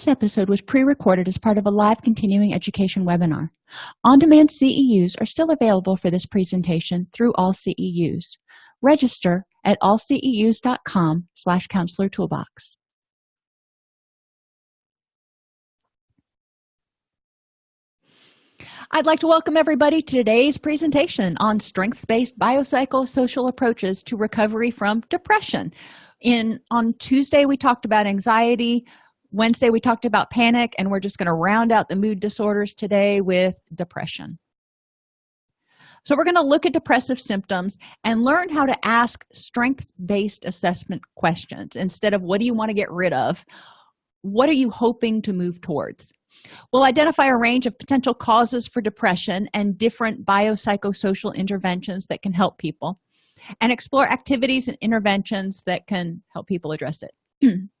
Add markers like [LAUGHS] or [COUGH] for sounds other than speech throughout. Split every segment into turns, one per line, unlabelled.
this episode was pre-recorded as part of a live continuing education webinar. On-demand ceus are still available for this presentation through all ceus register at allceus.com slash counselor toolbox. I'd like to welcome everybody to today's presentation on strengths-based biopsychosocial approaches to recovery from depression. In on Tuesday we talked about anxiety, Wednesday we talked about panic, and we're just going to round out the mood disorders today with depression. So we're going to look at depressive symptoms and learn how to ask strengths-based assessment questions instead of what do you want to get rid of? What are you hoping to move towards? We'll identify a range of potential causes for depression and different biopsychosocial interventions that can help people and explore activities and interventions that can help people address it. [CLEARS THROAT]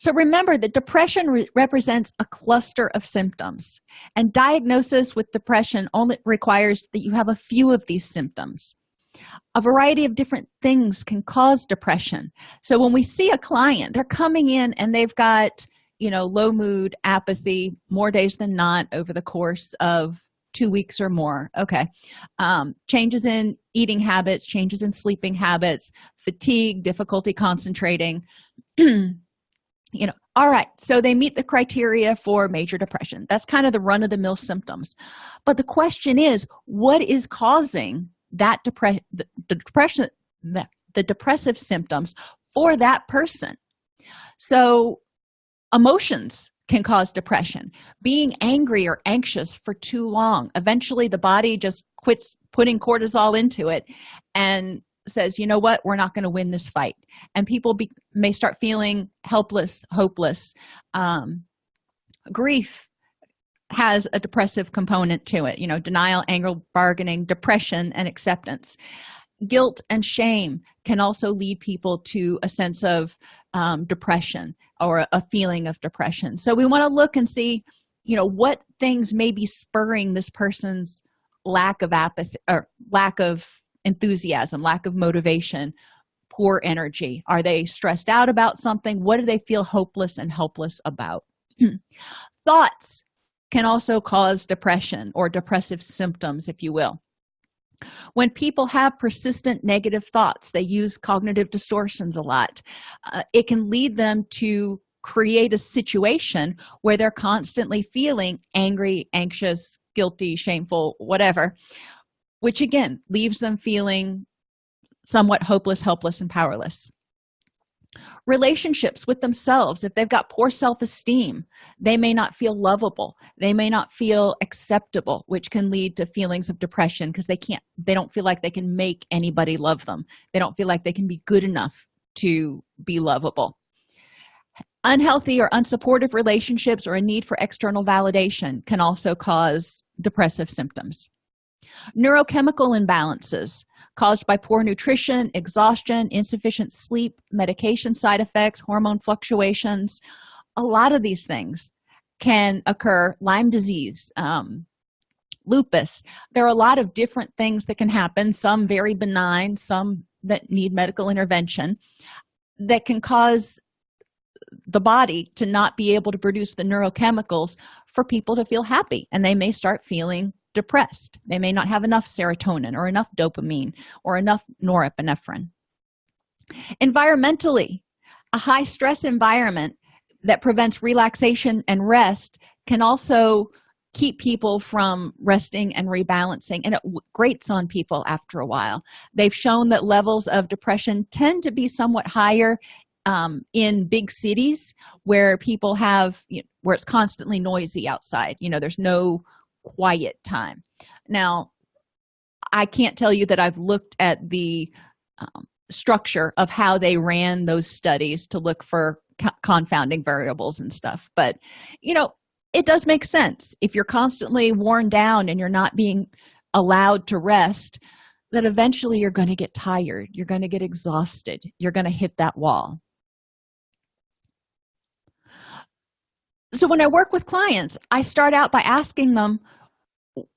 so remember that depression re represents a cluster of symptoms and diagnosis with depression only requires that you have a few of these symptoms. A variety of different things can cause depression. So when we see a client they're coming in and they've got you know low mood apathy more days than not over the course of two weeks or more okay. Um, changes in eating habits changes in sleeping habits fatigue difficulty concentrating [CLEARS THROAT] you know all right so they meet the criteria for major depression. That's kind of the run-of-the-mill symptoms. But the question is what is causing that depression the, the depression the, the depressive symptoms for that person? So emotions can cause depression. Being angry or anxious for too long eventually the body just quits putting cortisol into it and says you know what? We're not going to win this fight. And people be, may start feeling helpless hopeless. Um, grief has a depressive component to it you know denial anger bargaining depression and acceptance. Guilt and shame can also lead people to a sense of um, depression or a feeling of depression. So we want to look and see you know what things may be spurring this person's lack of apathy or lack of enthusiasm lack of motivation poor energy. Are they stressed out about something? What do they feel hopeless and helpless about? [CLEARS THROAT] Thoughts can also cause depression or depressive symptoms if you will. When people have persistent negative thoughts they use cognitive distortions a lot. Uh, it can lead them to create a situation where they're constantly feeling angry anxious guilty shameful whatever which again leaves them feeling somewhat hopeless helpless and powerless. Relationships with themselves if they've got poor self-esteem they may not feel lovable. They may not feel acceptable which can lead to feelings of depression because they can't they don't feel like they can make anybody love them. They don't feel like they can be good enough to be lovable. Unhealthy or unsupportive relationships or a need for external validation can also cause depressive symptoms neurochemical imbalances caused by poor nutrition exhaustion insufficient sleep medication side effects hormone fluctuations. A lot of these things can occur. Lyme disease um, lupus. There are a lot of different things that can happen some very benign some that need medical intervention that can cause the body to not be able to produce the neurochemicals for people to feel happy and they may start feeling depressed. They may not have enough serotonin or enough dopamine or enough norepinephrine. Environmentally a high stress environment that prevents relaxation and rest can also keep people from resting and rebalancing and it grates on people after a while. They've shown that levels of depression tend to be somewhat higher um, in big cities where people have you know, where it's constantly noisy outside. You know there's no quiet time. Now i can't tell you that i've looked at the um, structure of how they ran those studies to look for co confounding variables and stuff but you know it does make sense. If you're constantly worn down and you're not being allowed to rest that eventually you're going to get tired you're going to get exhausted you're going to hit that wall so when i work with clients i start out by asking them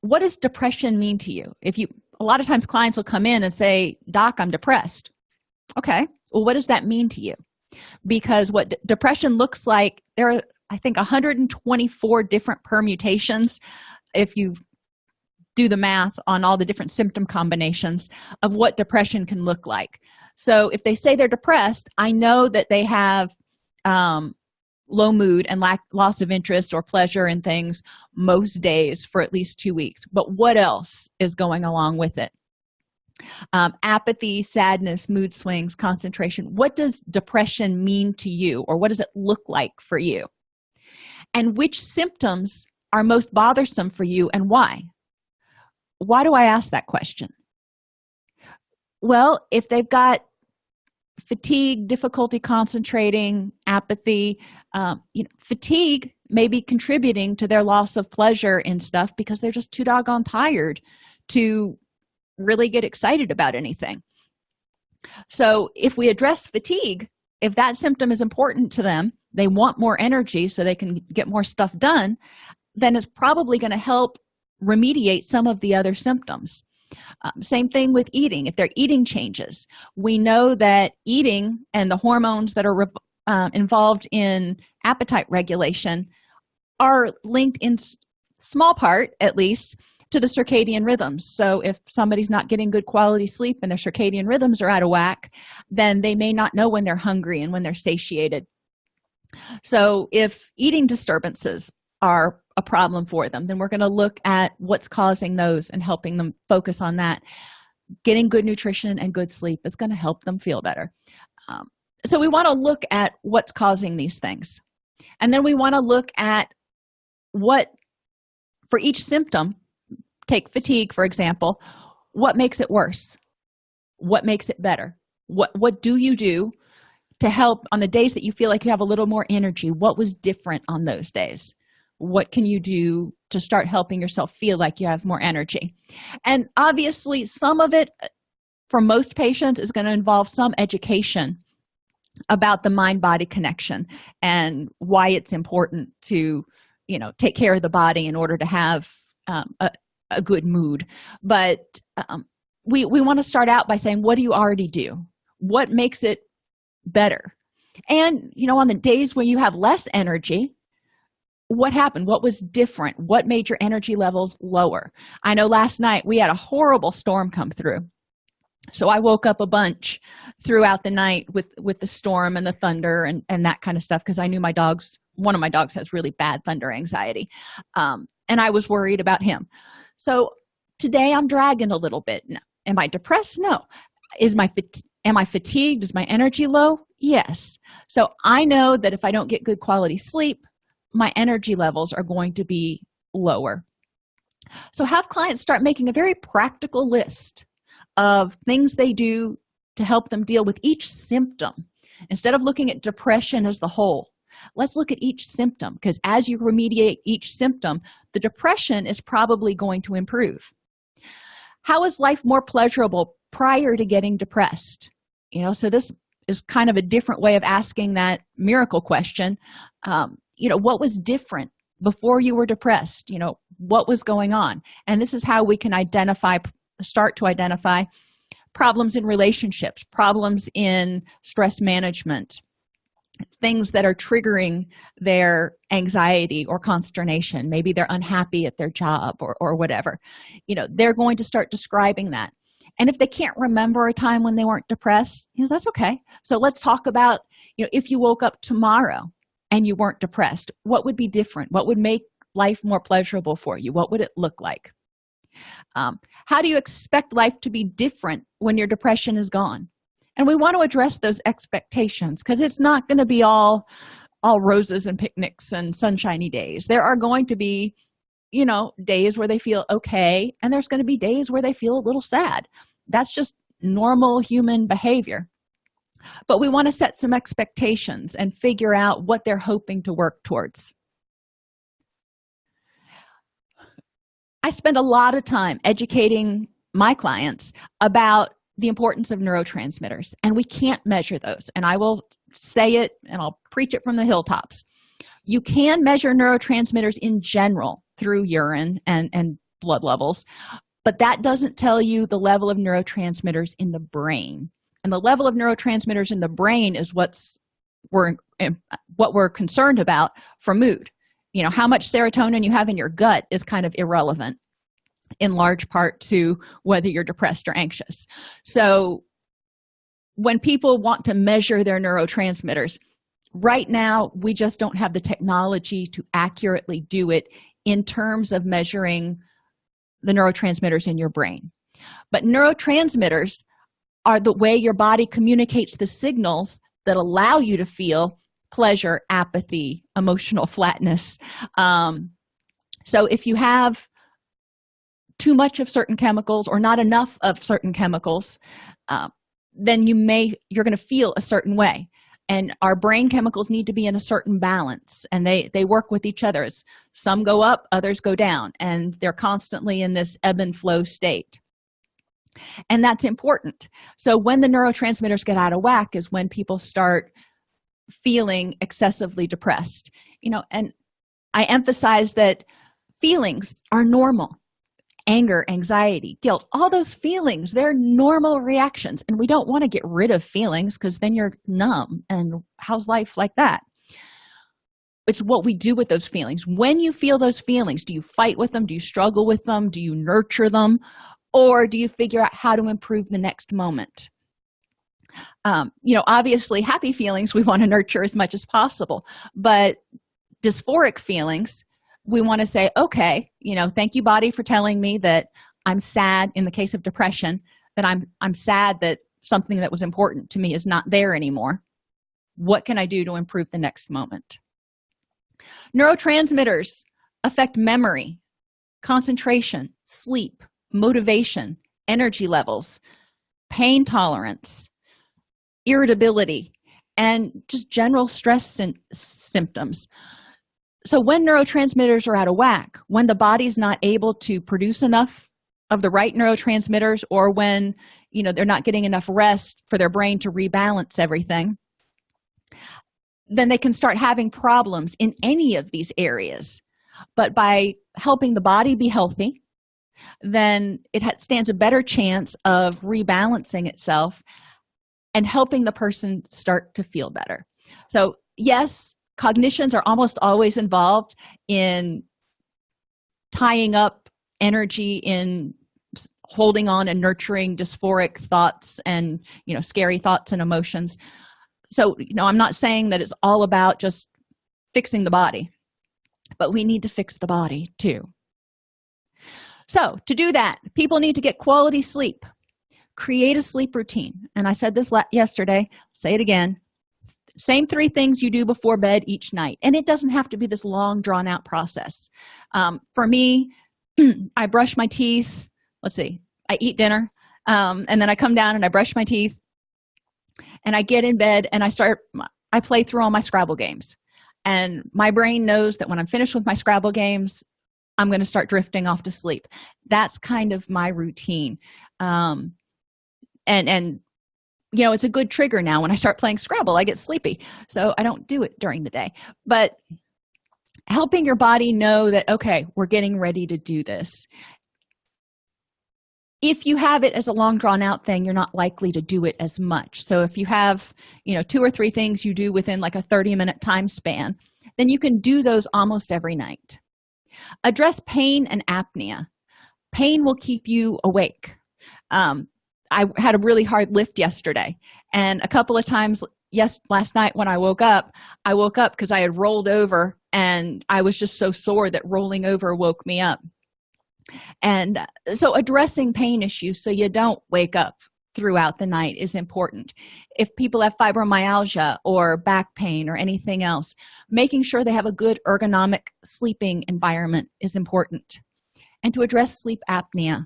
what does depression mean to you? If you a lot of times clients will come in and say doc i'm depressed. Okay well what does that mean to you? Because what depression looks like there are i think 124 different permutations if you do the math on all the different symptom combinations of what depression can look like. So if they say they're depressed i know that they have um, low mood and lack loss of interest or pleasure in things most days for at least two weeks. But what else is going along with it? Um, apathy sadness mood swings concentration. What does depression mean to you or what does it look like for you? And which symptoms are most bothersome for you and why? Why do i ask that question? Well if they've got fatigue difficulty concentrating apathy um, you know fatigue may be contributing to their loss of pleasure in stuff because they're just too doggone tired to really get excited about anything. So if we address fatigue if that symptom is important to them they want more energy so they can get more stuff done then it's probably going to help remediate some of the other symptoms um, same thing with eating. If their eating changes we know that eating and the hormones that are uh, involved in appetite regulation are linked in small part at least to the circadian rhythms. So if somebody's not getting good quality sleep and their circadian rhythms are out of whack then they may not know when they're hungry and when they're satiated. So if eating disturbances are a problem for them then we're going to look at what's causing those and helping them focus on that. Getting good nutrition and good sleep is going to help them feel better. Um, so we want to look at what's causing these things. And then we want to look at what for each symptom take fatigue for example what makes it worse? What makes it better? What what do you do to help on the days that you feel like you have a little more energy? What was different on those days what can you do to start helping yourself feel like you have more energy? And obviously some of it for most patients is going to involve some education about the mind body connection and why it's important to you know take care of the body in order to have um, a, a good mood. But um, we we want to start out by saying what do you already do? What makes it better? And you know on the days when you have less energy what happened? What was different? What made your energy levels lower? I know last night we had a horrible storm come through. So i woke up a bunch throughout the night with with the storm and the thunder and and that kind of stuff because i knew my dogs one of my dogs has really bad thunder anxiety. Um, and i was worried about him. So today i'm dragging a little bit. No. am i depressed? No. Is my am i fatigued? Is my energy low? Yes. So i know that if i don't get good quality sleep my energy levels are going to be lower. So have clients start making a very practical list of things they do to help them deal with each symptom instead of looking at depression as the whole. Let's look at each symptom because as you remediate each symptom the depression is probably going to improve. How is life more pleasurable prior to getting depressed? You know so this is kind of a different way of asking that miracle question. Um, you know what was different before you were depressed you know what was going on? And this is how we can identify start to identify problems in relationships problems in stress management things that are triggering their anxiety or consternation. Maybe they're unhappy at their job or, or whatever. You know they're going to start describing that. And if they can't remember a time when they weren't depressed you know that's okay. So let's talk about you know if you woke up tomorrow and you weren't depressed what would be different? What would make life more pleasurable for you? What would it look like? Um, how do you expect life to be different when your depression is gone? And we want to address those expectations because it's not going to be all all roses and picnics and sunshiny days. There are going to be you know days where they feel okay and there's going to be days where they feel a little sad. That's just normal human behavior but we want to set some expectations and figure out what they're hoping to work towards. I spend a lot of time educating my clients about the importance of neurotransmitters and we can't measure those and i will say it and i'll preach it from the hilltops. You can measure neurotransmitters in general through urine and and blood levels but that doesn't tell you the level of neurotransmitters in the brain and the level of neurotransmitters in the brain is what's we're um, what we're concerned about for mood. You know how much serotonin you have in your gut is kind of irrelevant in large part to whether you're depressed or anxious. So when people want to measure their neurotransmitters right now we just don't have the technology to accurately do it in terms of measuring the neurotransmitters in your brain. But neurotransmitters are the way your body communicates the signals that allow you to feel pleasure apathy emotional [LAUGHS] flatness. Um, so if you have too much of certain chemicals or not enough of certain chemicals uh, then you may you're going to feel a certain way. And our brain chemicals need to be in a certain balance and they they work with each other. Some go up others go down and they're constantly in this ebb and flow state and that's important. So when the neurotransmitters get out of whack is when people start feeling excessively depressed. You know and i emphasize that feelings are normal. Anger anxiety guilt all those feelings they're normal reactions. And we don't want to get rid of feelings because then you're numb. And how's life like that? It's what we do with those feelings. When you feel those feelings do you fight with them? Do you struggle with them? Do you nurture them or do you figure out how to improve the next moment? Um, you know obviously happy feelings we want to nurture as much as possible but dysphoric feelings we want to say okay you know thank you body for telling me that i'm sad in the case of depression that i'm i'm sad that something that was important to me is not there anymore. What can i do to improve the next moment? Neurotransmitters affect memory concentration sleep motivation energy levels pain tolerance irritability and just general stress symptoms. So when neurotransmitters are out of whack when the body's not able to produce enough of the right neurotransmitters or when you know they're not getting enough rest for their brain to rebalance everything then they can start having problems in any of these areas. But by helping the body be healthy then it stands a better chance of rebalancing itself and helping the person start to feel better. So yes cognitions are almost always involved in tying up energy in holding on and nurturing dysphoric thoughts and you know scary thoughts and emotions. So you know i'm not saying that it's all about just fixing the body but we need to fix the body too so to do that people need to get quality sleep. Create a sleep routine. And i said this yesterday. Say it again. Same three things you do before bed each night. And it doesn't have to be this long drawn out process. Um, for me [CLEARS THROAT] i brush my teeth. Let's see. I eat dinner. Um, and then i come down and i brush my teeth. And i get in bed and i start i play through all my scrabble games. And my brain knows that when i'm finished with my scrabble games i'm going to start drifting off to sleep. That's kind of my routine. Um, and and you know it's a good trigger now when i start playing scrabble i get sleepy. So i don't do it during the day. But helping your body know that okay we're getting ready to do this. If you have it as a long drawn out thing you're not likely to do it as much. So if you have you know two or three things you do within like a 30 minute time span then you can do those almost every night address pain and apnea. Pain will keep you awake. Um, i had a really hard lift yesterday and a couple of times yes last night when i woke up i woke up because i had rolled over and i was just so sore that rolling over woke me up. And so addressing pain issues so you don't wake up throughout the night is important. If people have fibromyalgia or back pain or anything else making sure they have a good ergonomic sleeping environment is important. And to address sleep apnea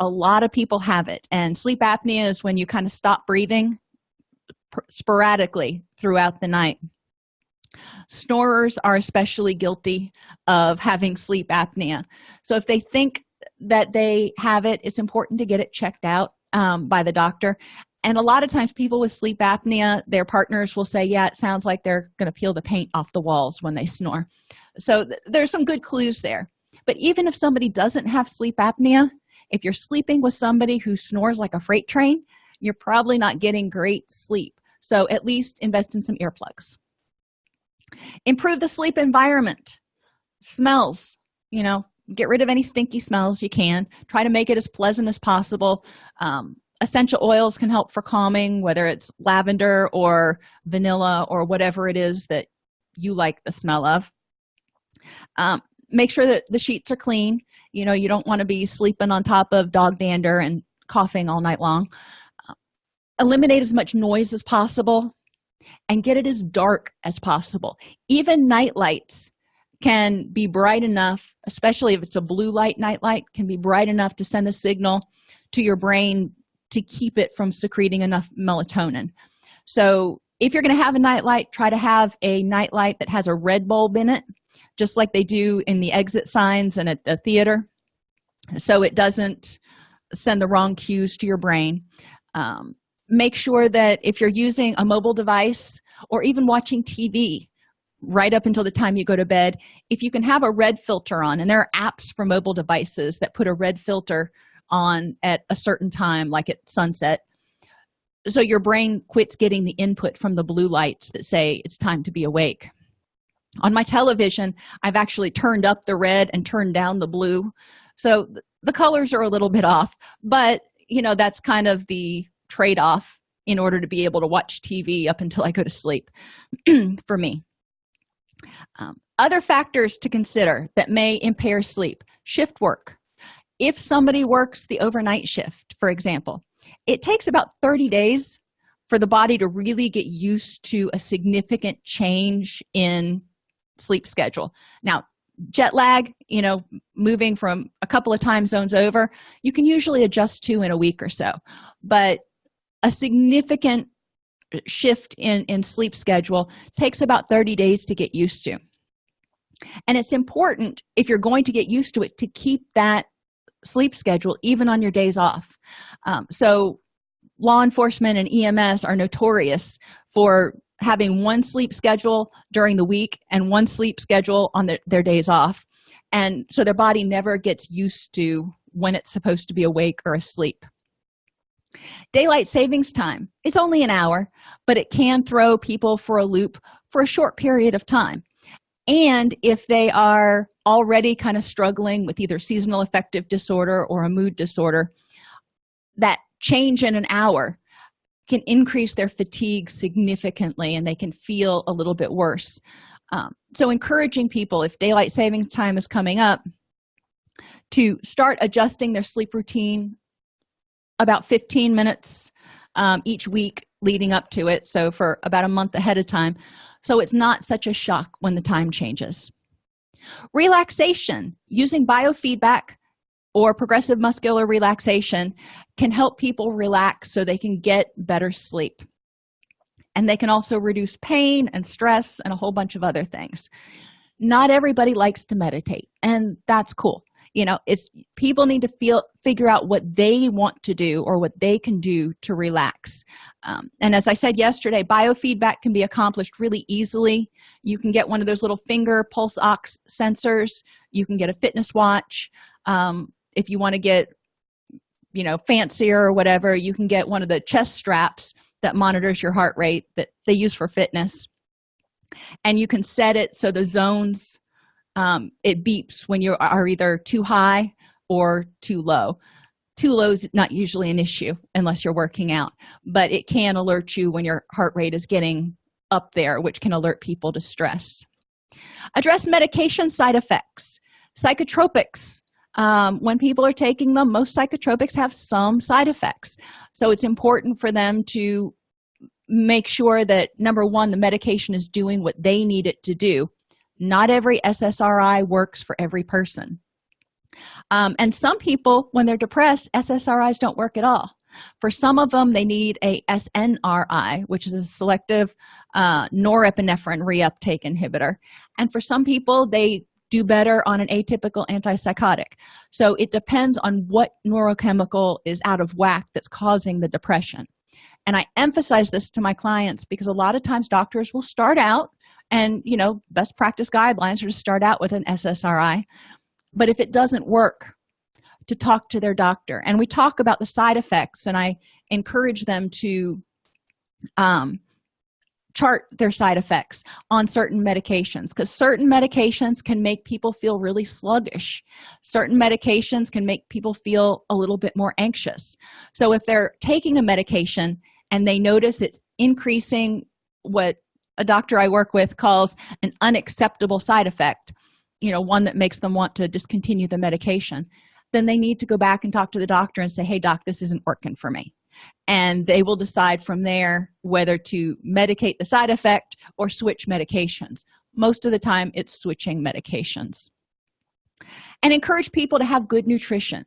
a lot of people have it. And sleep apnea is when you kind of stop breathing sporadically throughout the night. Snorers are especially guilty of having sleep apnea. So if they think that they have it it's important to get it checked out um, by the doctor. And a lot of times people with sleep apnea their partners will say yeah it sounds like they're going to peel the paint off the walls when they snore. So th there's some good clues there. But even if somebody doesn't have sleep apnea if you're sleeping with somebody who snores like a freight train you're probably not getting great sleep. So at least invest in some earplugs. Improve the sleep environment. Smells you know get rid of any stinky smells you can. Try to make it as pleasant as possible. Um, essential oils can help for calming whether it's lavender or vanilla or whatever it is that you like the smell of. Um, make sure that the sheets are clean. You know you don't want to be sleeping on top of dog dander and coughing all night long. Uh, eliminate as much noise as possible and get it as dark as possible. Even night lights can be bright enough especially if it's a blue light night light can be bright enough to send a signal to your brain to keep it from secreting enough melatonin. So if you're going to have a night light try to have a night light that has a red bulb in it just like they do in the exit signs and at the theater so it doesn't send the wrong cues to your brain. Um, make sure that if you're using a mobile device or even watching tv right up until the time you go to bed. If you can have a red filter on and there are apps for mobile devices that put a red filter on at a certain time like at sunset so your brain quits getting the input from the blue lights that say it's time to be awake. On my television i've actually turned up the red and turned down the blue so the colors are a little bit off but you know that's kind of the trade-off in order to be able to watch tv up until i go to sleep [CLEARS THROAT] for me um, other factors to consider that may impair sleep. Shift work. If somebody works the overnight shift for example it takes about 30 days for the body to really get used to a significant change in sleep schedule. Now jet lag you know moving from a couple of time zones over you can usually adjust to in a week or so. But a significant shift in in sleep schedule takes about 30 days to get used to. And it's important if you're going to get used to it to keep that sleep schedule even on your days off. Um, so law enforcement and ems are notorious for having one sleep schedule during the week and one sleep schedule on their, their days off. And so their body never gets used to when it's supposed to be awake or asleep daylight savings time. It's only an hour but it can throw people for a loop for a short period of time. And if they are already kind of struggling with either seasonal affective disorder or a mood disorder that change in an hour can increase their fatigue significantly and they can feel a little bit worse. Um, so encouraging people if daylight savings time is coming up to start adjusting their sleep routine about 15 minutes um, each week leading up to it so for about a month ahead of time. So it's not such a shock when the time changes. Relaxation using biofeedback or progressive muscular relaxation can help people relax so they can get better sleep. And they can also reduce pain and stress and a whole bunch of other things. Not everybody likes to meditate and that's cool you know it's people need to feel figure out what they want to do or what they can do to relax. Um, and as i said yesterday biofeedback can be accomplished really easily. You can get one of those little finger pulse ox sensors. You can get a fitness watch. Um, if you want to get you know fancier or whatever you can get one of the chest straps that monitors your heart rate that they use for fitness. And you can set it so the zones um, it beeps when you are either too high or too low. Too low is not usually an issue unless you're working out but it can alert you when your heart rate is getting up there which can alert people to stress. Address medication side effects. Psychotropics. Um, when people are taking them most psychotropics have some side effects. So it's important for them to make sure that number one the medication is doing what they need it to do not every ssri works for every person. Um, and some people when they're depressed ssris don't work at all. For some of them they need a snri which is a selective uh, norepinephrine reuptake inhibitor. And for some people they do better on an atypical antipsychotic. So it depends on what neurochemical is out of whack that's causing the depression. And i emphasize this to my clients because a lot of times doctors will start out and you know best practice guidelines are to start out with an ssri but if it doesn't work to talk to their doctor. And we talk about the side effects and i encourage them to um, chart their side effects on certain medications because certain medications can make people feel really sluggish. Certain medications can make people feel a little bit more anxious. So if they're taking a medication and they notice it's increasing what a doctor i work with calls an unacceptable side effect you know one that makes them want to discontinue the medication. Then they need to go back and talk to the doctor and say hey doc this isn't working for me. And they will decide from there whether to medicate the side effect or switch medications. Most of the time it's switching medications. And encourage people to have good nutrition.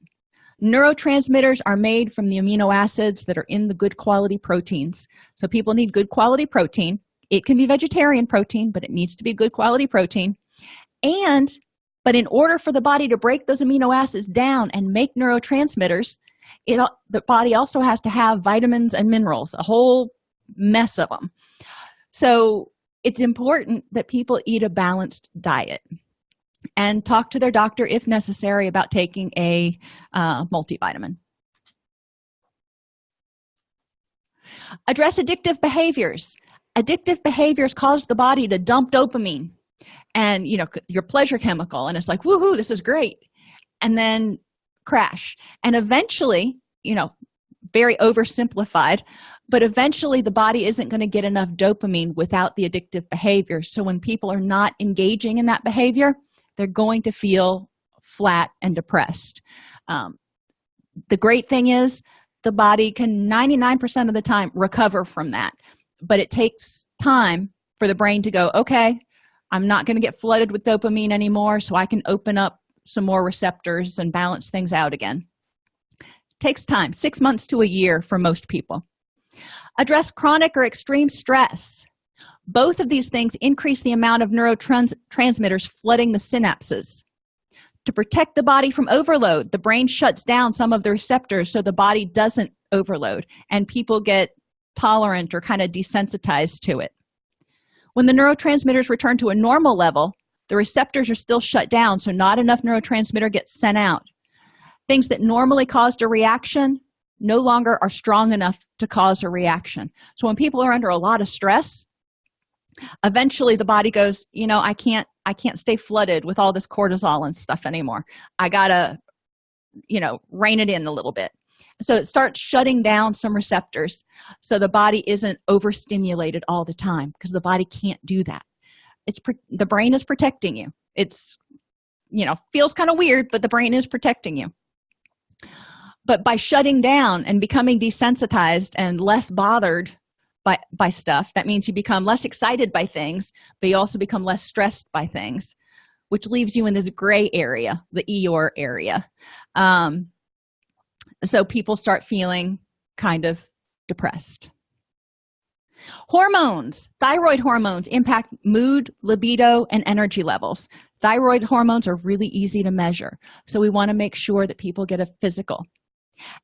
Neurotransmitters are made from the amino acids that are in the good quality proteins. So people need good quality protein it can be vegetarian protein but it needs to be good quality protein. And but in order for the body to break those amino acids down and make neurotransmitters it the body also has to have vitamins and minerals a whole mess of them so it's important that people eat a balanced diet and talk to their doctor if necessary about taking a uh, multivitamin. Address addictive behaviors addictive behaviors cause the body to dump dopamine and you know your pleasure chemical and it's like woohoo this is great and then crash. And eventually you know very oversimplified but eventually the body isn't going to get enough dopamine without the addictive behavior. So when people are not engaging in that behavior they're going to feel flat and depressed. Um, the great thing is the body can 99% of the time recover from that but it takes time for the brain to go okay i'm not going to get flooded with dopamine anymore so i can open up some more receptors and balance things out again. Takes time six months to a year for most people. Address chronic or extreme stress. Both of these things increase the amount of neurotransmitters flooding the synapses. To protect the body from overload the brain shuts down some of the receptors so the body doesn't overload and people get tolerant or kind of desensitized to it. When the neurotransmitters return to a normal level the receptors are still shut down so not enough neurotransmitter gets sent out. Things that normally caused a reaction no longer are strong enough to cause a reaction. So when people are under a lot of stress eventually the body goes you know i can't i can't stay flooded with all this cortisol and stuff anymore. I gotta you know rein it in a little bit so it starts shutting down some receptors so the body isn't overstimulated all the time because the body can't do that. It's the brain is protecting you. It's you know feels kind of weird but the brain is protecting you. But by shutting down and becoming desensitized and less bothered by by stuff that means you become less excited by things but you also become less stressed by things which leaves you in this gray area the eeyore area. Um, so people start feeling kind of depressed. Hormones. Thyroid hormones impact mood libido and energy levels. Thyroid hormones are really easy to measure so we want to make sure that people get a physical.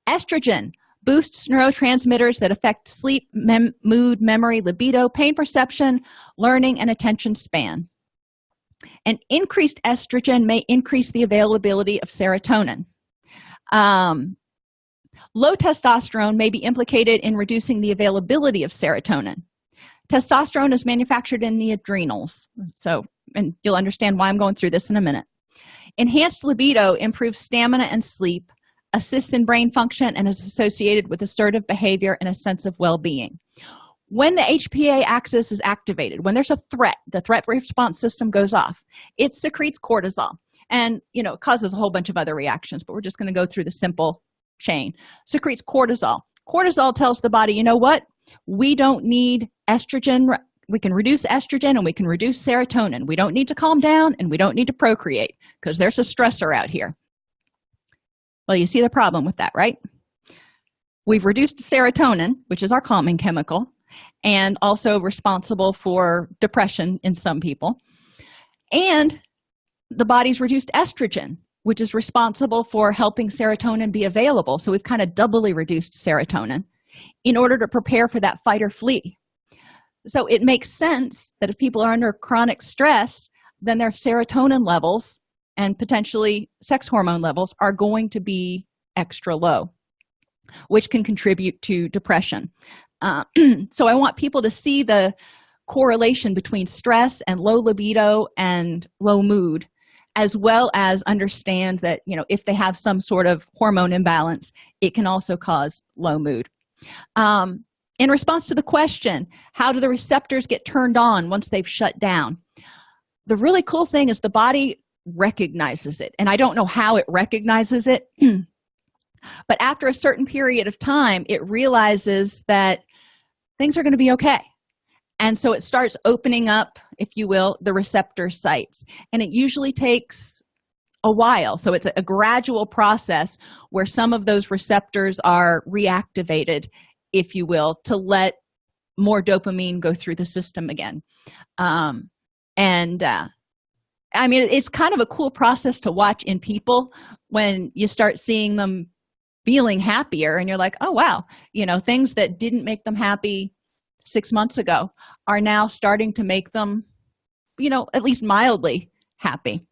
Estrogen boosts neurotransmitters that affect sleep mem mood memory libido pain perception learning and attention span. And increased estrogen may increase the availability of serotonin. Um, low testosterone may be implicated in reducing the availability of serotonin. Testosterone is manufactured in the adrenals. So and you'll understand why i'm going through this in a minute. Enhanced libido improves stamina and sleep assists in brain function and is associated with assertive behavior and a sense of well-being. When the hpa axis is activated when there's a threat the threat response system goes off it secretes cortisol. And you know causes a whole bunch of other reactions but we're just going to go through the simple chain. Secretes cortisol. Cortisol tells the body you know what? We don't need estrogen. We can reduce estrogen and we can reduce serotonin. We don't need to calm down and we don't need to procreate because there's a stressor out here. Well you see the problem with that right? We've reduced serotonin which is our calming chemical and also responsible for depression in some people and the body's reduced estrogen which is responsible for helping serotonin be available. So we've kind of doubly reduced serotonin in order to prepare for that fight or flee. So it makes sense that if people are under chronic stress then their serotonin levels and potentially sex hormone levels are going to be extra low which can contribute to depression. Uh, [CLEARS THROAT] so i want people to see the correlation between stress and low libido and low mood as well as understand that you know if they have some sort of hormone imbalance it can also cause low mood. Um, in response to the question how do the receptors get turned on once they've shut down? The really cool thing is the body recognizes it and i don't know how it recognizes it [CLEARS THROAT] but after a certain period of time it realizes that things are going to be okay and so it starts opening up if you will the receptor sites. And it usually takes a while. So it's a gradual process where some of those receptors are reactivated if you will to let more dopamine go through the system again. Um, and uh, i mean it's kind of a cool process to watch in people when you start seeing them feeling happier and you're like oh wow. You know things that didn't make them happy six months ago are now starting to make them you know at least mildly happy.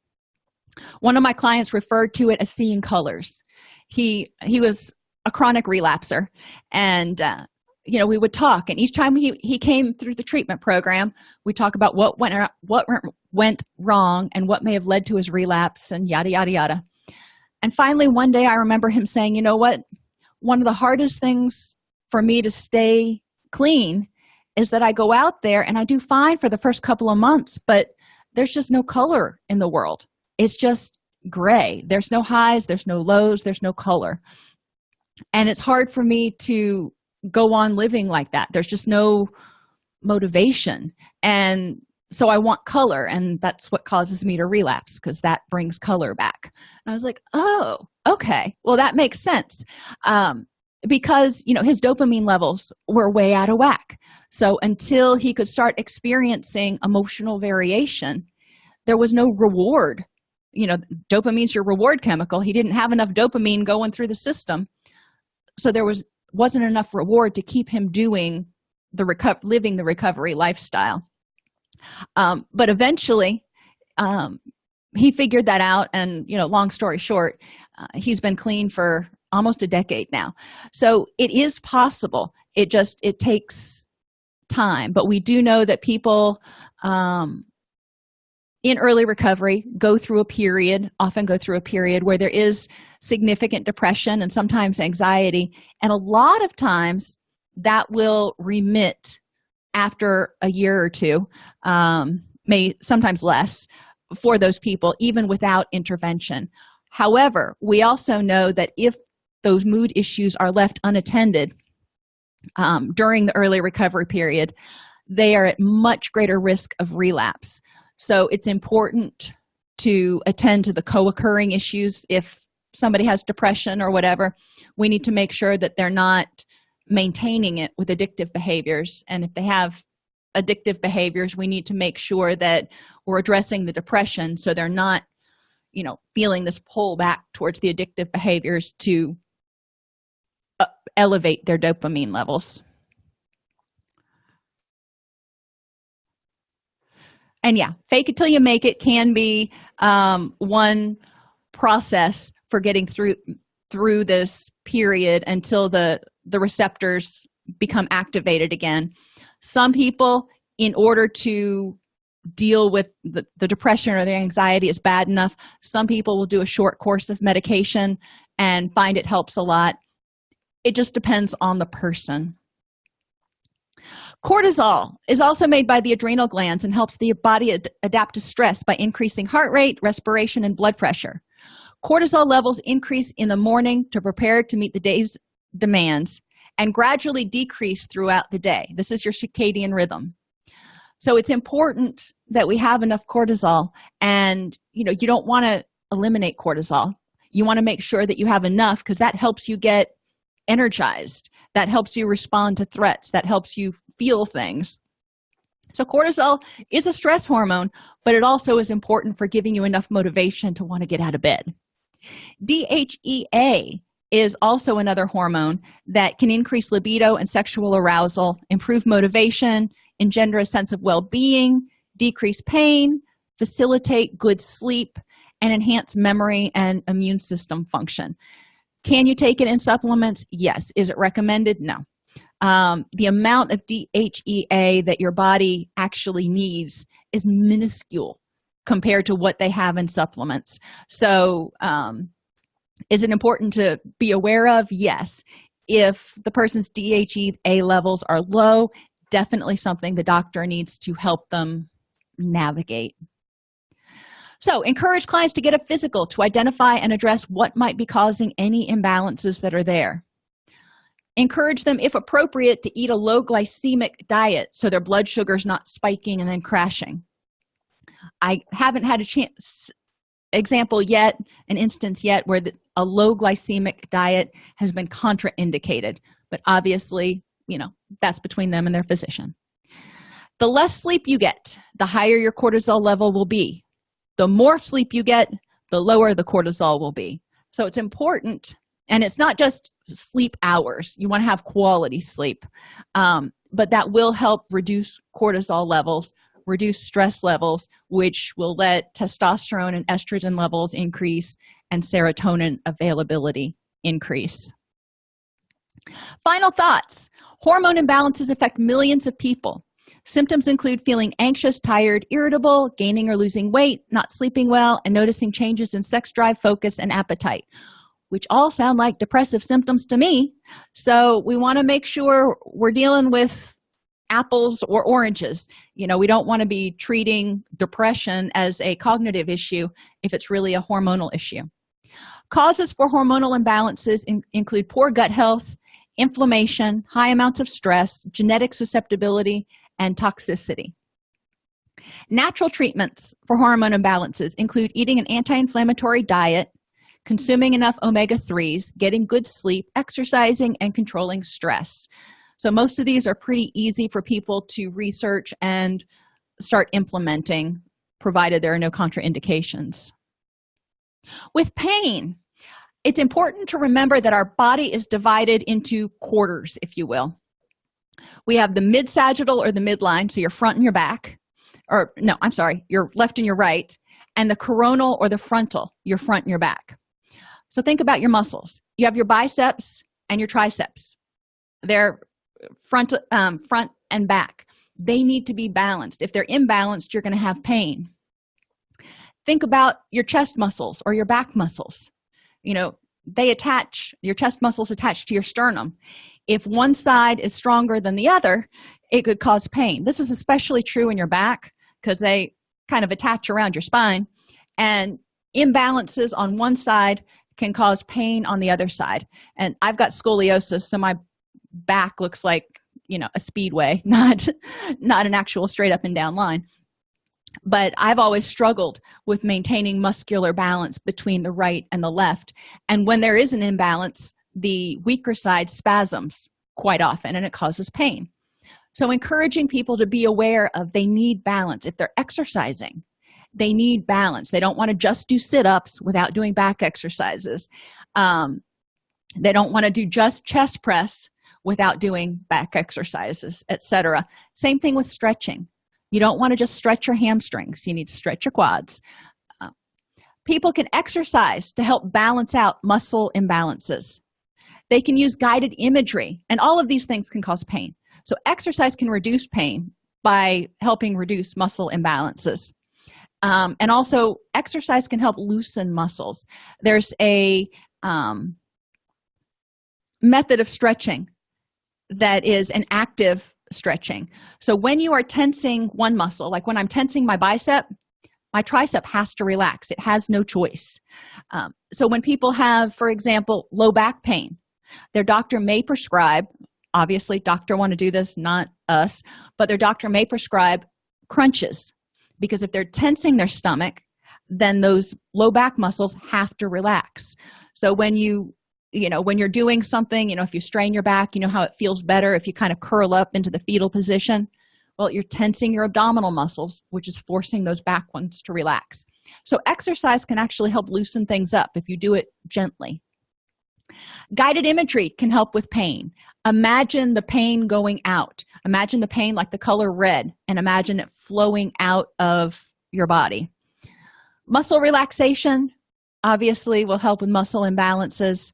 One of my clients referred to it as seeing colors. He he was a chronic relapser and uh, you know we would talk and each time he he came through the treatment program we talk about what went what went wrong and what may have led to his relapse and yada yada yada. And finally one day i remember him saying you know what? One of the hardest things for me to stay clean is that i go out there and i do fine for the first couple of months but there's just no color in the world. It's just gray. There's no highs there's no lows there's no color. And it's hard for me to go on living like that. There's just no motivation. And so i want color and that's what causes me to relapse because that brings color back. And i was like oh okay. Well that makes sense. Um, because you know his dopamine levels were way out of whack. So until he could start experiencing emotional variation there was no reward. You know dopamine's your reward chemical. He didn't have enough dopamine going through the system. So there was wasn't enough reward to keep him doing the living the recovery lifestyle. Um, but eventually um, he figured that out and you know long story short uh, he's been clean for almost a decade now. So it is possible. It just it takes time but we do know that people um, in early recovery go through a period often go through a period where there is significant depression and sometimes anxiety and a lot of times that will remit after a year or two um, may sometimes less for those people even without intervention. However we also know that if those mood issues are left unattended um, during the early recovery period they are at much greater risk of relapse. So it's important to attend to the co-occurring issues if somebody has depression or whatever. We need to make sure that they're not maintaining it with addictive behaviors. And if they have addictive behaviors we need to make sure that we're addressing the depression so they're not you know feeling this pull back towards the addictive behaviors to elevate their dopamine levels. And yeah fake it till you make it can be um, one process for getting through through this period until the the receptors become activated again. Some people in order to deal with the, the depression or the anxiety is bad enough some people will do a short course of medication and find it helps a lot it just depends on the person. Cortisol is also made by the adrenal glands and helps the body ad adapt to stress by increasing heart rate respiration and blood pressure. Cortisol levels increase in the morning to prepare to meet the day's demands and gradually decrease throughout the day. This is your circadian rhythm. So it's important that we have enough cortisol and you know you don't want to eliminate cortisol. You want to make sure that you have enough because that helps you get energized that helps you respond to threats that helps you feel things. So cortisol is a stress hormone but it also is important for giving you enough motivation to want to get out of bed. Dhea is also another hormone that can increase libido and sexual arousal improve motivation engender a sense of well-being decrease pain facilitate good sleep and enhance memory and immune system function can you take it in supplements? Yes. Is it recommended? No. Um, the amount of dhea that your body actually needs is minuscule compared to what they have in supplements. So um, is it important to be aware of? Yes. If the person's dhea levels are low definitely something the doctor needs to help them navigate so encourage clients to get a physical to identify and address what might be causing any imbalances that are there. Encourage them if appropriate to eat a low glycemic diet so their blood sugar is not spiking and then crashing. I haven't had a chance example yet an instance yet where the, a low glycemic diet has been contraindicated but obviously you know that's between them and their physician. The less sleep you get the higher your cortisol level will be the more sleep you get the lower the cortisol will be. So it's important and it's not just sleep hours. You want to have quality sleep. Um, but that will help reduce cortisol levels reduce stress levels which will let testosterone and estrogen levels increase and serotonin availability increase. Final thoughts. Hormone imbalances affect millions of people symptoms include feeling anxious tired irritable gaining or losing weight not sleeping well and noticing changes in sex drive focus and appetite which all sound like depressive symptoms to me. So we want to make sure we're dealing with apples or oranges. You know we don't want to be treating depression as a cognitive issue if it's really a hormonal issue. Causes for hormonal imbalances in include poor gut health inflammation high amounts of stress genetic susceptibility and toxicity. Natural treatments for hormone imbalances include eating an anti-inflammatory diet consuming enough omega-3s getting good sleep exercising and controlling stress. So most of these are pretty easy for people to research and start implementing provided there are no contraindications. With pain it's important to remember that our body is divided into quarters if you will we have the mid sagittal or the midline so your front and your back or no i'm sorry your left and your right and the coronal or the frontal your front and your back. So think about your muscles. You have your biceps and your triceps. They're front um, front and back. They need to be balanced. If they're imbalanced you're going to have pain. Think about your chest muscles or your back muscles. You know they attach your chest muscles attached to your sternum. If one side is stronger than the other it could cause pain. This is especially true in your back because they kind of attach around your spine and imbalances on one side can cause pain on the other side. And i've got scoliosis so my back looks like you know a speedway [LAUGHS] not not an actual straight up and down line but i've always struggled with maintaining muscular balance between the right and the left. And when there is an imbalance the weaker side spasms quite often and it causes pain. So encouraging people to be aware of they need balance. If they're exercising they need balance. They don't want to just do sit-ups without doing back exercises. Um, they don't want to do just chest press without doing back exercises etc same thing with stretching you don't want to just stretch your hamstrings you need to stretch your quads. Uh, people can exercise to help balance out muscle imbalances. They can use guided imagery and all of these things can cause pain. So exercise can reduce pain by helping reduce muscle imbalances. Um, and also exercise can help loosen muscles. There's a um, method of stretching that is an active stretching. So when you are tensing one muscle like when i'm tensing my bicep my tricep has to relax. It has no choice. Um, so when people have for example low back pain their doctor may prescribe obviously doctor want to do this not us but their doctor may prescribe crunches. Because if they're tensing their stomach then those low back muscles have to relax. So when you you know when you're doing something you know if you strain your back you know how it feels better if you kind of curl up into the fetal position? Well you're tensing your abdominal muscles which is forcing those back ones to relax. So exercise can actually help loosen things up if you do it gently. Guided imagery can help with pain. Imagine the pain going out. Imagine the pain like the color red and imagine it flowing out of your body. Muscle relaxation obviously will help with muscle imbalances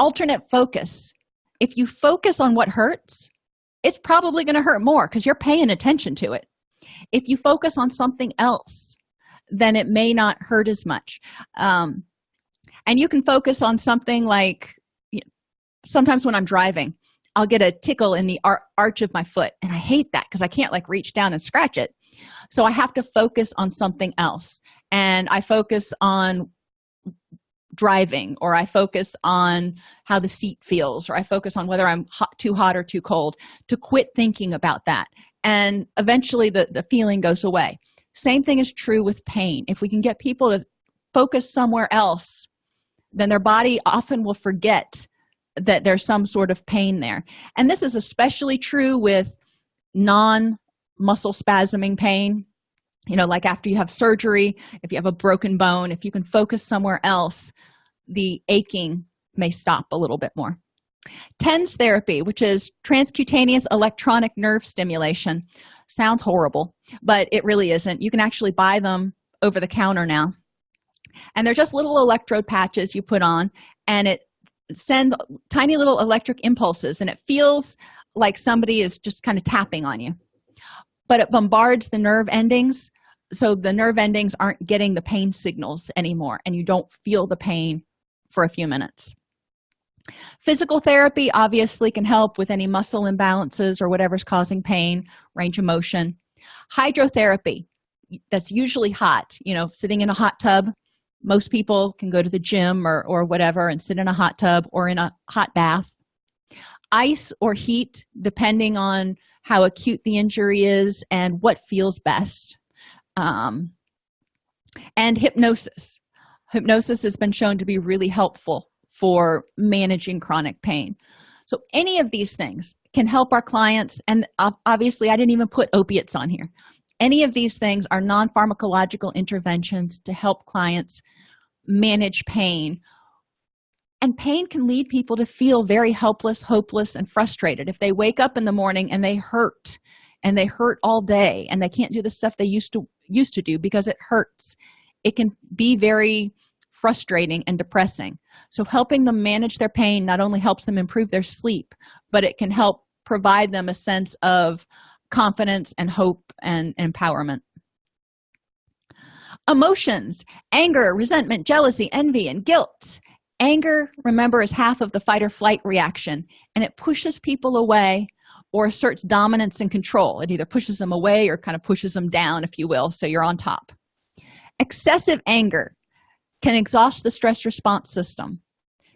alternate focus. If you focus on what hurts it's probably going to hurt more because you're paying attention to it. If you focus on something else then it may not hurt as much. Um, and you can focus on something like you know, sometimes when i'm driving i'll get a tickle in the ar arch of my foot and i hate that because i can't like reach down and scratch it. So i have to focus on something else and i focus on driving or i focus on how the seat feels or i focus on whether i'm hot, too hot or too cold to quit thinking about that. And eventually the, the feeling goes away. Same thing is true with pain. If we can get people to focus somewhere else then their body often will forget that there's some sort of pain there. And this is especially true with non muscle spasming pain you know like after you have surgery if you have a broken bone if you can focus somewhere else the aching may stop a little bit more. Tens therapy which is transcutaneous electronic nerve stimulation sounds horrible but it really isn't. You can actually buy them over the counter now. And they're just little electrode patches you put on and it sends tiny little electric impulses and it feels like somebody is just kind of tapping on you. But it bombards the nerve endings so the nerve endings aren't getting the pain signals anymore and you don't feel the pain for a few minutes. Physical therapy obviously can help with any muscle imbalances or whatever's causing pain range of motion. Hydrotherapy that's usually hot you know sitting in a hot tub. Most people can go to the gym or, or whatever and sit in a hot tub or in a hot bath. Ice or heat depending on how acute the injury is and what feels best um, and hypnosis. Hypnosis has been shown to be really helpful for managing chronic pain. So any of these things can help our clients and obviously i didn't even put opiates on here. Any of these things are non-pharmacological interventions to help clients manage pain. And pain can lead people to feel very helpless hopeless and frustrated. If they wake up in the morning and they hurt and they hurt all day and they can't do the stuff they used to used to do because it hurts. It can be very frustrating and depressing. So helping them manage their pain not only helps them improve their sleep but it can help provide them a sense of confidence and hope and empowerment. Emotions anger resentment jealousy envy and guilt. Anger remember is half of the fight or flight reaction and it pushes people away or asserts dominance and control. It either pushes them away or kind of pushes them down if you will so you're on top. Excessive anger can exhaust the stress response system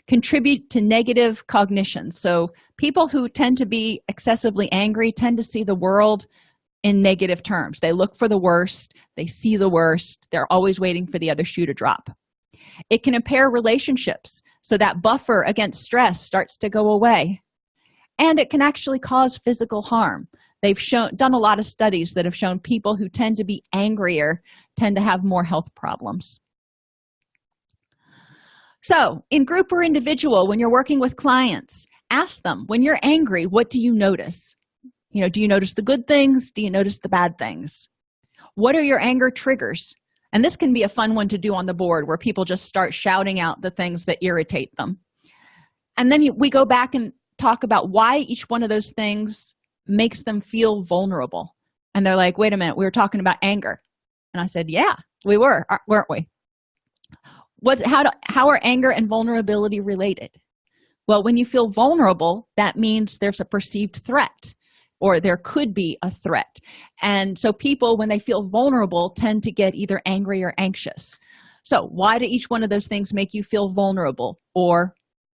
contribute to negative cognition. So people who tend to be excessively angry tend to see the world in negative terms. They look for the worst they see the worst they're always waiting for the other shoe to drop. It can impair relationships so that buffer against stress starts to go away and it can actually cause physical harm. They've shown done a lot of studies that have shown people who tend to be angrier tend to have more health problems. So in group or individual when you're working with clients ask them when you're angry what do you notice? You know do you notice the good things? Do you notice the bad things? What are your anger triggers? And this can be a fun one to do on the board where people just start shouting out the things that irritate them. And then we go back and talk about why each one of those things makes them feel vulnerable. And they're like wait a minute we were talking about anger. And i said yeah we were weren't we? Was how do, how are anger and vulnerability related? Well when you feel vulnerable that means there's a perceived threat or there could be a threat. And so people when they feel vulnerable tend to get either angry or anxious. So why do each one of those things make you feel vulnerable or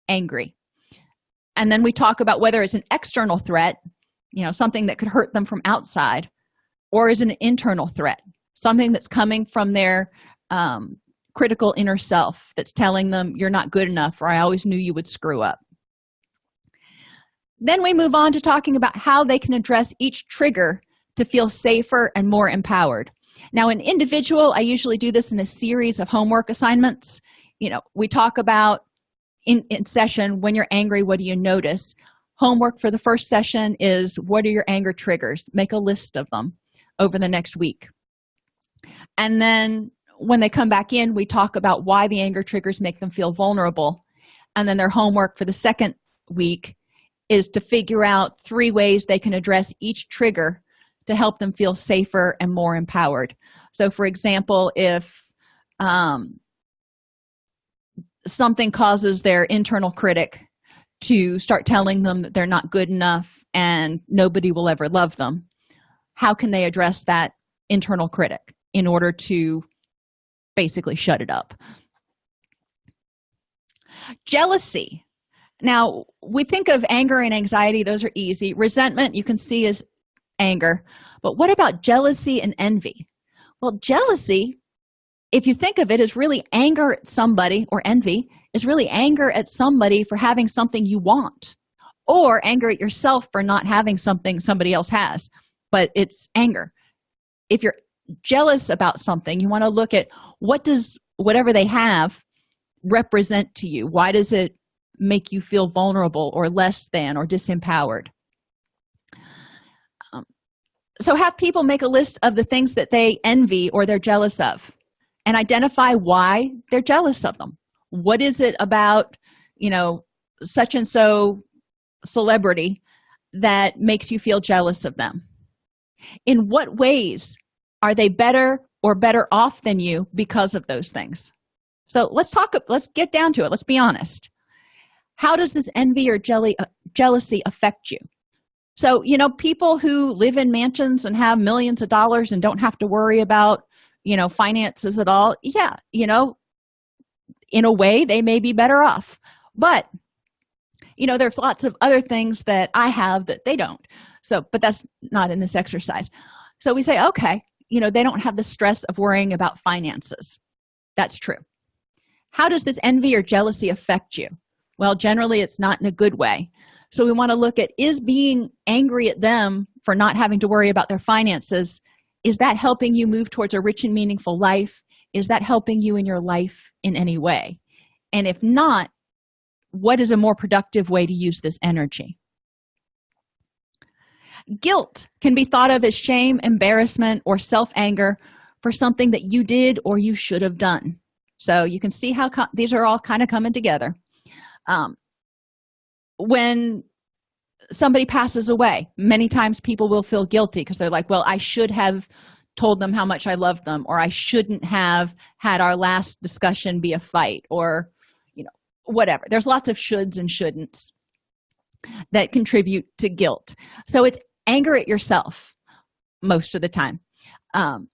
angry and then we talk about whether it's an external threat you know something that could hurt them from outside or is an internal threat something that's coming from their um, critical inner self that's telling them you're not good enough or i always knew you would screw up. Then we move on to talking about how they can address each trigger to feel safer and more empowered. Now an individual i usually do this in a series of homework assignments. You know we talk about in, in session when you're angry what do you notice? Homework for the first session is what are your anger triggers? Make a list of them over the next week. And then when they come back in we talk about why the anger triggers make them feel vulnerable. And then their homework for the second week is to figure out three ways they can address each trigger to help them feel safer and more empowered. So for example if um, something causes their internal critic to start telling them that they're not good enough and nobody will ever love them how can they address that internal critic in order to basically shut it up? Jealousy. Now we think of anger and anxiety those are easy. Resentment you can see is anger. But what about jealousy and envy? Well jealousy if you think of it as really anger at somebody or envy is really anger at somebody for having something you want or anger at yourself for not having something somebody else has. But it's anger. If you're jealous about something you want to look at what does whatever they have represent to you? Why does it make you feel vulnerable or less than or disempowered? Um, so have people make a list of the things that they envy or they're jealous of and identify why they're jealous of them. What is it about you know such and so celebrity that makes you feel jealous of them? In what ways are they better or better off than you because of those things? So let's talk let's get down to it. Let's be honest. How does this envy or jelly uh, jealousy affect you? So you know people who live in mansions and have millions of dollars and don't have to worry about you know finances at all yeah you know in a way they may be better off. But you know there's lots of other things that i have that they don't. So but that's not in this exercise. So we say okay you know they don't have the stress of worrying about finances. That's true. How does this envy or jealousy affect you? Well generally it's not in a good way. So we want to look at is being angry at them for not having to worry about their finances is that helping you move towards a rich and meaningful life? Is that helping you in your life in any way? And if not what is a more productive way to use this energy? Guilt can be thought of as shame embarrassment or self-anger for something that you did or you should have done. So you can see how these are all kind of coming together. Um, when somebody passes away many times people will feel guilty because they're like well i should have told them how much i love them or i shouldn't have had our last discussion be a fight or you know whatever. There's lots of shoulds and shouldn'ts that contribute to guilt. So it's anger at yourself most of the time. Um,